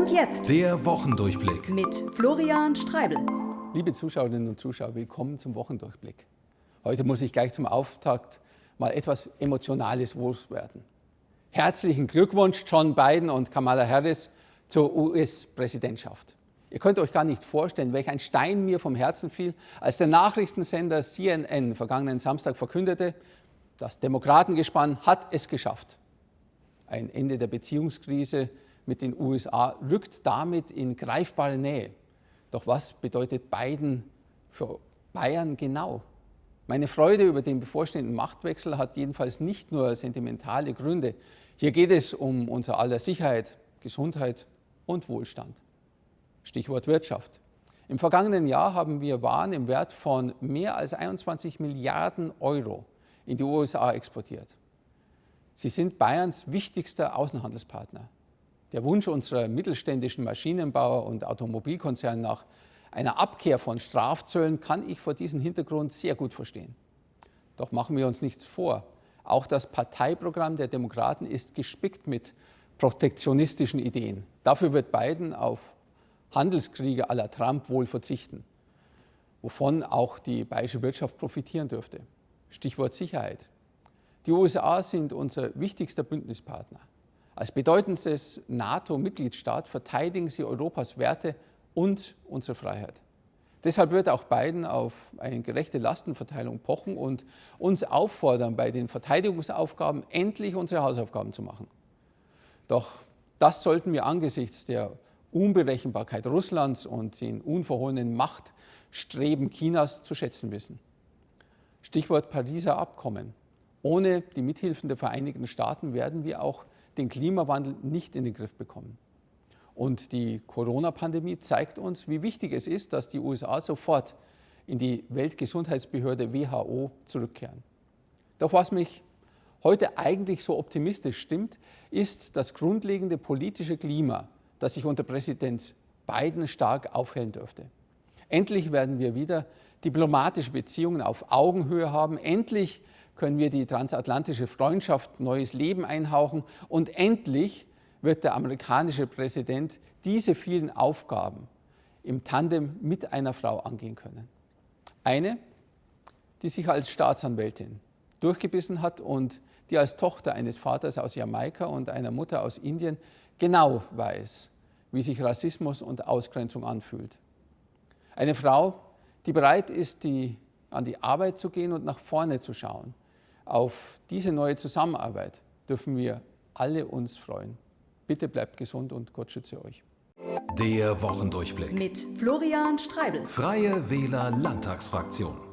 Und jetzt der Wochendurchblick mit Florian Streibel. Liebe Zuschauerinnen und Zuschauer, willkommen zum Wochendurchblick. Heute muss ich gleich zum Auftakt mal etwas Emotionales loswerden. Herzlichen Glückwunsch John Biden und Kamala Harris zur US-Präsidentschaft. Ihr könnt euch gar nicht vorstellen, welch ein Stein mir vom Herzen fiel, als der Nachrichtensender CNN vergangenen Samstag verkündete, das Demokratengespann hat es geschafft. Ein Ende der Beziehungskrise mit den USA rückt damit in greifbare Nähe. Doch was bedeutet Biden für Bayern genau? Meine Freude über den bevorstehenden Machtwechsel hat jedenfalls nicht nur sentimentale Gründe. Hier geht es um unser aller Sicherheit, Gesundheit und Wohlstand. Stichwort Wirtschaft. Im vergangenen Jahr haben wir Waren im Wert von mehr als 21 Milliarden Euro in die USA exportiert. Sie sind Bayerns wichtigster Außenhandelspartner. Der Wunsch unserer mittelständischen Maschinenbauer und Automobilkonzerne nach einer Abkehr von Strafzöllen kann ich vor diesem Hintergrund sehr gut verstehen. Doch machen wir uns nichts vor. Auch das Parteiprogramm der Demokraten ist gespickt mit protektionistischen Ideen. Dafür wird Biden auf Handelskriege la Trump wohl verzichten, wovon auch die bayerische Wirtschaft profitieren dürfte. Stichwort Sicherheit. Die USA sind unser wichtigster Bündnispartner. Als bedeutendstes NATO-Mitgliedstaat verteidigen sie Europas Werte und unsere Freiheit. Deshalb wird auch Biden auf eine gerechte Lastenverteilung pochen und uns auffordern, bei den Verteidigungsaufgaben endlich unsere Hausaufgaben zu machen. Doch das sollten wir angesichts der Unberechenbarkeit Russlands und den unverhohlenen Machtstreben Chinas zu schätzen wissen. Stichwort Pariser Abkommen. Ohne die Mithilfen der Vereinigten Staaten werden wir auch den Klimawandel nicht in den Griff bekommen. Und die Corona-Pandemie zeigt uns, wie wichtig es ist, dass die USA sofort in die Weltgesundheitsbehörde WHO zurückkehren. Doch was mich heute eigentlich so optimistisch stimmt, ist das grundlegende politische Klima, das sich unter Präsident Biden stark aufhellen dürfte. Endlich werden wir wieder diplomatische Beziehungen auf Augenhöhe haben. Endlich können wir die transatlantische Freundschaft neues Leben einhauchen und endlich wird der amerikanische Präsident diese vielen Aufgaben im Tandem mit einer Frau angehen können. Eine, die sich als Staatsanwältin durchgebissen hat und die als Tochter eines Vaters aus Jamaika und einer Mutter aus Indien genau weiß, wie sich Rassismus und Ausgrenzung anfühlt. Eine Frau, die bereit ist, die, an die Arbeit zu gehen und nach vorne zu schauen auf diese neue Zusammenarbeit dürfen wir alle uns freuen. Bitte bleibt gesund und Gott schütze euch. Der Wochendurchblick mit Florian Streibel. Freie Wähler Landtagsfraktion.